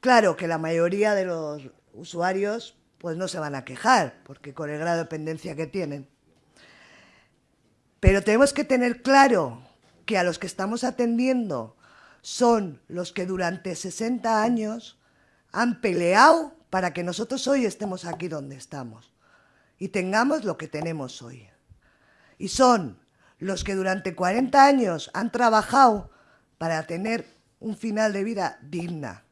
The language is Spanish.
Claro que la mayoría de los usuarios pues no se van a quejar, porque con el grado de dependencia que tienen. Pero tenemos que tener claro que a los que estamos atendiendo son los que durante 60 años han peleado para que nosotros hoy estemos aquí donde estamos y tengamos lo que tenemos hoy. Y son los que durante 40 años han trabajado para tener un final de vida digna